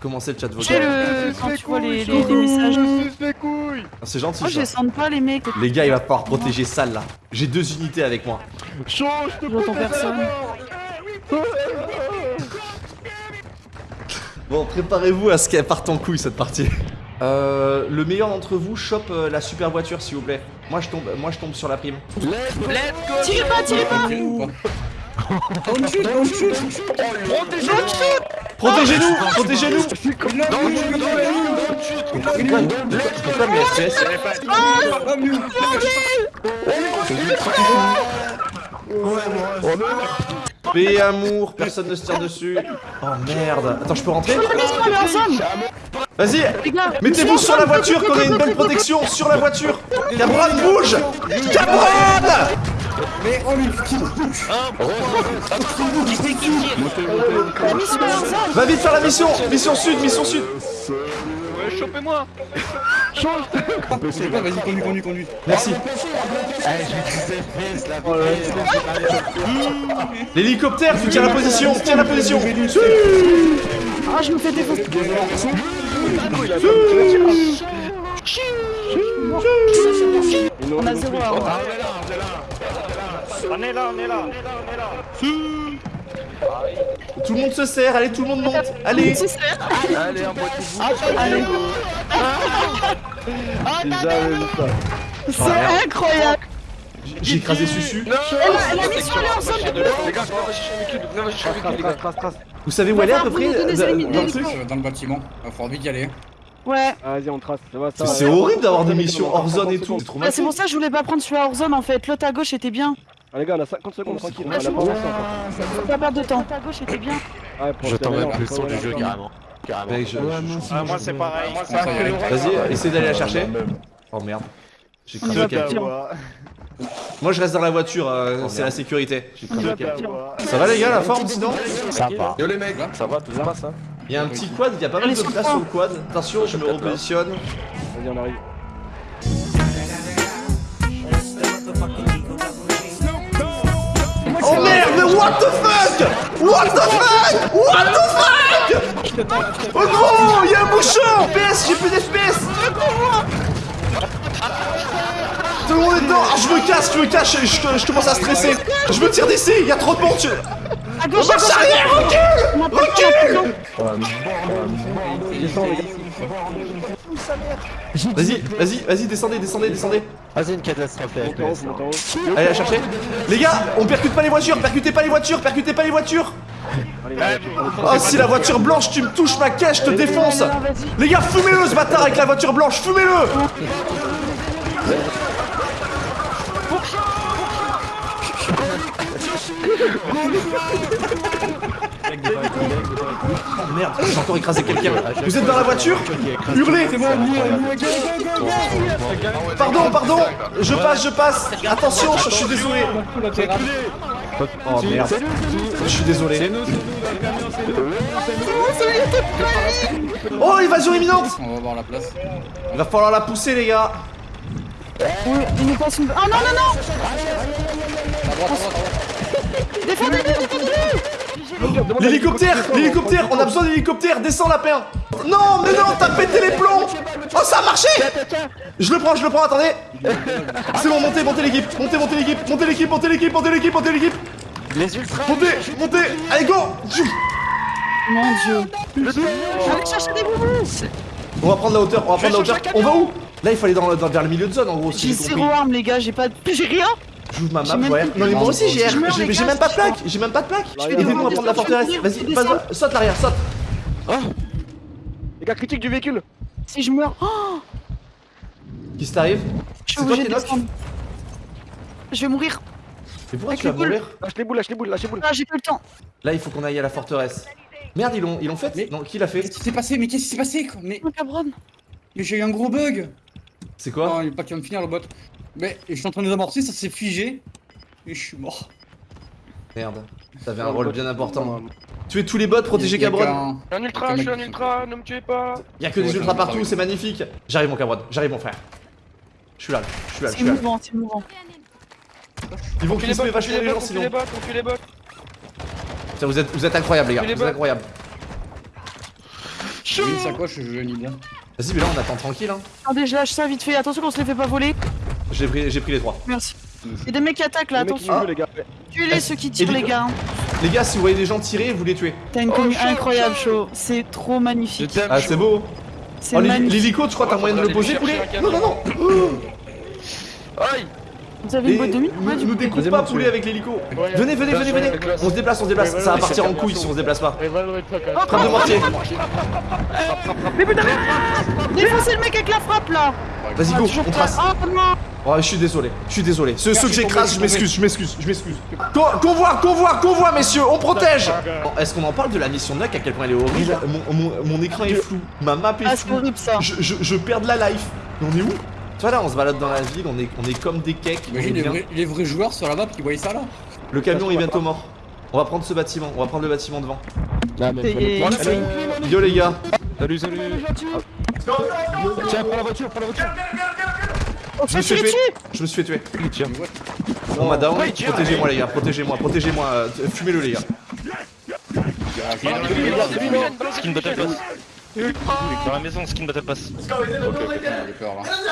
Comment c'est le chat vocal le... quand tu vois les, les, les messages. les couilles Ah, C'est gentil Moi, je ça. les sens pas, les mecs. Les gars, il va falloir protéger salle là. J'ai deux unités avec moi. Change, je te J'entends personne. Bon, préparez-vous à ce qu'elle parte en couille cette partie. Euh, le meilleur d'entre vous chope euh, la super voiture s'il vous plaît. Moi je tombe, moi je tombe sur la prime. Tirez pas, tirez pas Protégez-nous, protégez-nous. Pourquoi mes FPS Paix et amour, personne ne se tire dessus. Oh merde. Attends, je peux rentrer Vas-y, mettez-vous sur la voiture qu'on ait une bonne protection sur la voiture. Cabron bouge. Cabron La mission est ensemble Va vite faire la mission. Mission sud, mission sud. Ouais, chopez-moi. Vas-y, conduis, conduis, conduis. Merci. L'hélicoptère, tu tiens la position, tiens la position. Ah, je me fais défoncer On a zéro à voir. On est là, on est là Tout le monde se serre, allez, tout le monde monte Allez c'est- Allez, un boîte Allez. C'est incroyable J'ai écrasé Susu. Elle est on on les gars. Vous savez où elle est à peu près donnez dans- le truc Euh, Dans le bâtiment. Il va falloir vite y aller. Ouais, Vas-y, on trace, ça va, ça va. C'est horrible d'avoir des missions hors zone et tout, c'est Bah, pour ça que je voulais pas prendre celui-là hors zone en fait. L'autre à gauche était bien. Ah, les gars, on a 50 secondes, tranquille. On Ouais, a c'est pas encore. Perdre de temps. À gauche était bien. Ouais, pour J'attends même plus le on son du jeu carrément. Carrément. Ah, moi c'est pareil. Vas-y, essaie d'aller la chercher. Oh merde. J'ai partir. Moi je reste dans la voiture, euh, c'est la sécurité. Ça va les gars, la forme sinon Ça va. Yo les mecs, Ça va, tout se passe hein Il y a un petit quad, il y a pas mal de sur le place sur le quad. Attention, je me repositionne. Vas-y, on arrive. What the fuck What the fuck What the fuck Oh non, il y a un bouchon FPS, j'ai plus d'FPS Tout le monde est dedans Ah, je me casse, je me cache, je, je- je commence à stresser Je me tire d'essai, il y a trop de monde À gauche, à Marche gauche arrière, recule On Vas-y, vas-y, vas-y, descendez, descendez, descendez Vas-y, une catastrophe. Allez la chercher Les gars, on percute pas les voitures, percutez pas les voitures, percutez pas les voitures. Oh si la voiture blanche, tu me touches ma caisse, je te défonce. Les gars, fumez-le ce bâtard avec la voiture blanche, fumez-le merde, j'ai encore écrasé quelqu'un. Vous êtes dans la voiture Hurlez Pardon, pardon Je passe, je passe. Attention, je, suis désolé. Oh merde. Je suis désolé. Oh, évasion imminente. On va voir la place. Il va falloir la pousser les gars. Il nous passe une. Oh non, non, non Défendez-le, défendez-le L'hélicoptère L'hélicoptère On a besoin d'hélicoptère Descends lapin. Non, mais non, t'as pété les plombs. Oh, ça a marché. Je le prends, je le prends, attendez. C'est bon, montez, montez l'équipe Montez, montez l'équipe Montez l'équipe, montez l'équipe, montez l'équipe, montez l'équipe. Les ultras. Montez, montez. Allez, go. Mon dieu. Allez chercher des boubous. On va prendre la hauteur, on va prendre la hauteur. On va où? Là, il aller dans, dans- vers le milieu de zone, en gros, si J'ai j'ai zéro arme, les gars, j'ai pas. J'ai rien J'ouvre ma map, plus Non, mais moi aussi, j'ai Je j'ai- même pas de je plaque J'ai même pas de plaque vais Aidez-nous à demander prendre la de forteresse Vas-y, de saute l'arrière, saute Les gars, critique du véhicule. Si je meurs. Oh Qu'est-ce qui t'arrive Je C'est suis toi qui de knock descendre. Je vais mourir. Mais pourquoi tu vas les boules. mourir Lâche les boules, lâche les boules, lâche les boules. Ah, j'ai plus le temps. Là, il faut qu'on aille à la forteresse. Merde, ils l'ont ils l'ont fait Mais- Non, qui l'a fait Qu'est-ce qui s'est passé? Mais qu'est-ce qui s'est passé quoi? Mais cabron. mais j'ai eu un gros bug C'est quoi Non, il est pas qui va me finir le bot. Mais je suis en train de désamorcer, ça s'est figé. Et je suis mort. Merde, t'avais un rôle bien important. Tuer tous les bots, protéger Il y a Cabron. un ultra, je suis un ultra, ne me tuez pas Y'a que des ultras partout, c'est magnifique. J'arrive mon Cabron, j'arrive mon frère. Je suis là, je suis là, je C'est suis là. mouvant, c'est mouvant. Ils vont les crisper vachement les les gens sinon. les bots, confie les bots Tiens, vous êtes, vous êtes incroyables les gars, les vous êtes incroyables. J'ai une sacoche, je bien. Vas-y, mais là, on attend tranquille, hein. Attendez, je lâche ça vite fait. Attention qu'on se les fait pas voler. J'ai pris, j'ai pris les trois. Merci. Y'a des mecs qui attaquent là, Les mecs qui attention. nous jouent, les gars. Tuez-les ceux qui tirent, les gars. Les gars, si vous voyez des gens tirer, vous les tuez. T'as une Oh, incroyable, chaud. C'est trop magnifique. Ah, c'est beau. C'est Oh, l'hélico, tu crois que t'as moyen de le poser, poulet Non, non, non. Aïe Vous avez une boîte de mine nous, Ouais, nous coup. découpe pas, poulet, avec l'hélico. Venez, venez, venez, venez. On se déplace, on se déplace. Ça va partir en couille si on se déplace pas. Frappe de mortier. Défoncez le mec avec la frappe là Vas-y, go, on trace. Oh je suis désolé, je suis désolé. Ceux, ceux que j'écrase, je m'excuse, je m'excuse, je m'excuse. Con- Convoi, convoi, convoi, messieurs, on protège Bon, Est-ce qu'on en parle de la mission de Nuck, à quel point elle est horrible mon, mon- mon écran est flou, ma map est Ah, c'est floue, horrible ça. je, je, je perds de la life. Mais on est où? Tu vois là, on se balade dans la ville, on est, on est comme des cakes. Imagine les vrais, les vrais joueurs sur la map qui voyaient ça là. Le camion est bientôt mort. On va prendre ce bâtiment, on va prendre le bâtiment devant. Mais Yo les gars, Salut, salut. Tiens, prends la voiture, prends la voiture. On je me suis fait, je me suis fait tuer. Tiens. On m'a down, protégez-moi les gars, protégez-moi, protégez-moi, euh, fumez-le les gars. Skin Battle Pass. Dans la maison, Skin Battle Pass.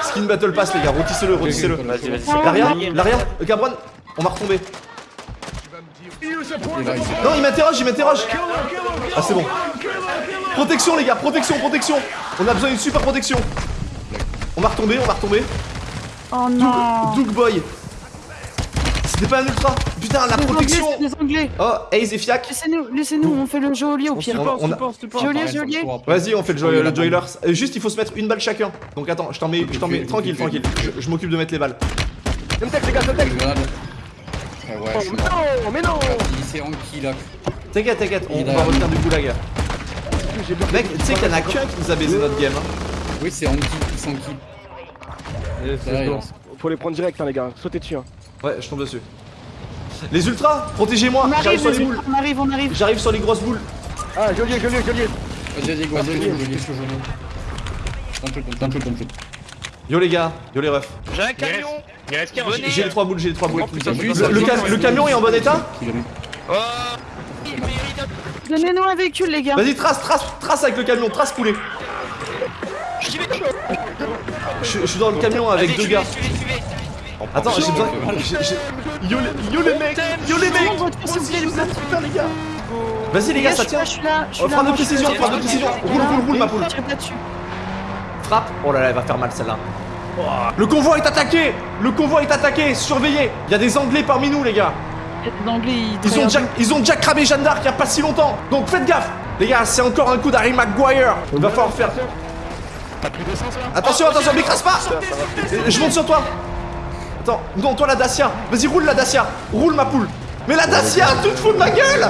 Skin Battle Pass les gars, rôtissez-le, rôtissez-le. Vas-y. L'arrière, l'arrière, Cabron, on va retomber. Il Non, il m'interroge, il m'interroge. Ah, c'est bon. Protection, les gars, protection, protection. On a besoin d'une super protection. On va retomber, on va retomber. Oh non Doug Boy. C'était pas un ultra. Putain, la Les Anglais, protection. c'est des Anglais Oh, Ace et Fiac. Laissez-nous, laissez-nous, on fait le geôlier au pire. On on faut après. Vas-y, on fait le, joy- le Joilers. Euh, Juste, il faut se mettre une balle chacun. Donc attends, je t'en mets, je t'en mets. Tranquille, tranquille. Je, je m'occupe de mettre les balles. Les gars, grenade. Ah ouais, suis mort. Non, mais non Il s'est Anki là. T'inquiète, t'inquiète, on va revenir du goulag. Mec, tu sais qu'il y en a qu'un qui nous a baisé notre game. Hein. Oui, c'est Anki, sont Anki. Faut les prendre direct, hein, les gars. Sautez dessus. Hein. Ouais, je tombe dessus. Les ultras, protégez-moi. On J'arrive arrive, sur les les boules. ultras, on arrive, on arrive. J'arrive sur les grosses boules. Ah, geôlier, geôlier, geôlier. Vas-y, vas-y, go, vas-y, Yo les gars, yo les refs. J'ai un camion J'ai les trois boules, j'ai les trois boules. Oh, le, camion est en bon état. Oh Donnez-nous un véhicule, les gars. Vas-y, trace, trace, trace avec le camion, trace poulet. Je, je suis dans le camion avec deux gars. Attends, j'ai besoin. Yo, les- yo les mecs, yo les mecs. Les gars. Vas-y les gars, ça tient. Je suis là, je suis Oh, là. frappe de moi, je suis précision, là. frappe de précision. Roule, roule, roule ma poule. Frappe. Oh là là, elle va faire mal celle-là. Le convoi est attaqué Le convoi est attaqué Surveillez Il y a des anglais parmi nous les gars Anglais, ils Ils ont, déjà, ils ont déjà cramé Jeanne d'Arc il y a pas si longtemps Donc faites gaffe Les gars, c'est encore un coup d'Harry Maguire Il va falloir faire... Attention, attention, m'écrase pas. Je monte sur toi. Attends, non, toi la Dacia. Vas-y, roule la Dacia. Roule ma poule. Mais la Dacia, tu te fous de ma gueule.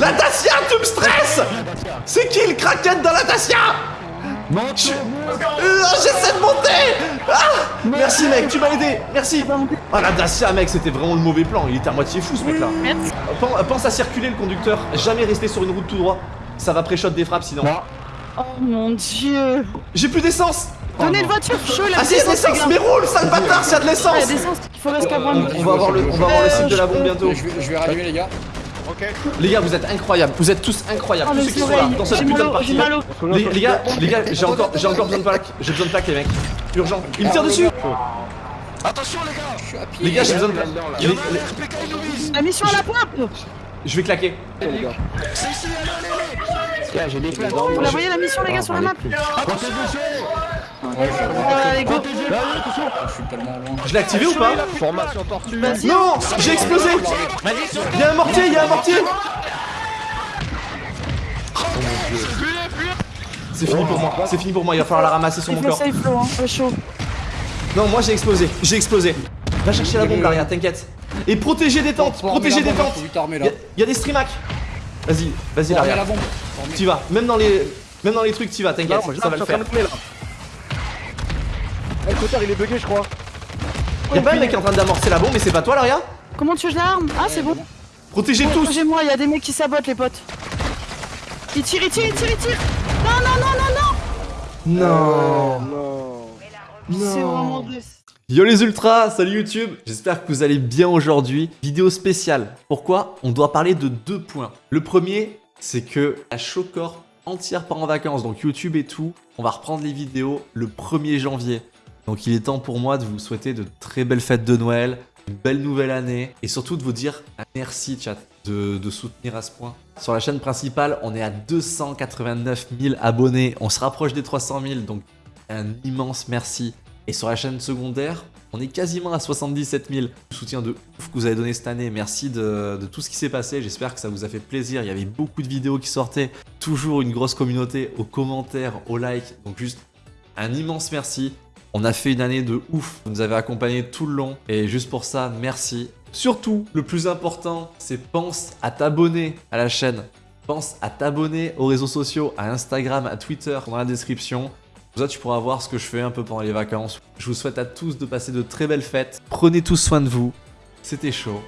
La Dacia, tu me stresses. C'est qui le craquette dans la Dacia? Je- Euh, J'essaie de monter. Ah. Merci mec, tu m'as aidé. Merci. Ah la Dacia mec, c'était vraiment le mauvais plan, il était à moitié fou ce mec là Merci. Pense à circuler le conducteur, jamais rester sur une route tout droit. Ça va pré-shot des frappes sinon. Oh mon dieu. J'ai plus d'essence Donnez une voiture, chaud, la Ah si, c'est l'essence Mais roule, sale bâtard, s'il y a de Il y a l'essence il faut rester qu'à on, prendre. on va avoir le, on va avoir le site de la bombe bientôt. Je vais, rallumer les gars. Les gars, vous êtes incroyables, vous êtes tous incroyables, Oh, tous les ceux qui sont là, dans cette J'ai putain de partie. Les, les gars, les gars, j'ai encore, j'ai encore besoin de plaques, j'ai besoin de plaques les mecs. Urgent. Il me tire dessus Attention les gars Je suis à pied. Les gars, j'ai besoin de... les- La mission à la pompe Je vais claquer. Vous la voyez la mission, les gars, sur la map suis Voilà, allez, go je l'ai activé ou pas Formation tortue. Vas-y. Non J'ai explosé Il y a un mortier, il y a un mortier C'est fini pour moi, c'est fini pour moi, il va falloir la ramasser sur mon corps. hein, chaud. Non, moi j'ai explosé, j'ai explosé. Va chercher la bombe, Laria, t'inquiète. Et protéger des tentes, protéger des tentes. là. il y a des streamacs. Vas-y, vas-y, armer Laria. la. Tu vas, même dans les, même dans les trucs, tu vas, t'inquiète, ça va le faire. là. Eh, le cotard, il est bugué, je crois. Y'a pas un mec qui est en train d'amorcer la bombe, mais c'est pas toi, Laria Comment tu veux que je l'arme? Ah, c'est bon. Protégez tous. Protégez-moi, il y a des mecs qui sabotent, les potes. Il tire, il tire, il tire, il tire Non, non, non, non, non Non. Non. C'est vraiment. Yo les ultras, salut YouTube J'espère que vous allez bien aujourd'hui. Vidéo spéciale. Pourquoi? On doit parler de deux points. Le premier, c'est que la Showcorp entière part en vacances, donc YouTube et tout. On va reprendre les vidéos le 1er janvier. Donc il est temps pour moi de vous souhaiter de très belles fêtes de Noël, une belle nouvelle année et surtout de vous dire un merci chat de soutenir à ce point. Sur la chaîne principale, on est à 289 000 abonnés, on se rapproche des 300 000 donc un immense merci. Et sur la chaîne secondaire, on est quasiment à 77 000. Le soutien de ouf que vous avez donné cette année, merci de, tout ce qui s'est passé, j'espère que ça vous a fait plaisir. Il y avait beaucoup de vidéos qui sortaient, toujours une grosse communauté aux commentaires, aux likes, donc juste un immense merci. On a fait une année de ouf, vous nous avez accompagnés tout le long et juste pour ça, merci. Surtout, le plus important, c'est pense à t'abonner à la chaîne. Pense à t'abonner aux réseaux sociaux, à Instagram, à Twitter, dans la description. Comme ça, tu pourras voir ce que je fais un peu pendant les vacances. Je vous souhaite à tous de passer de très belles fêtes. Prenez tous soin de vous. C'était chaud.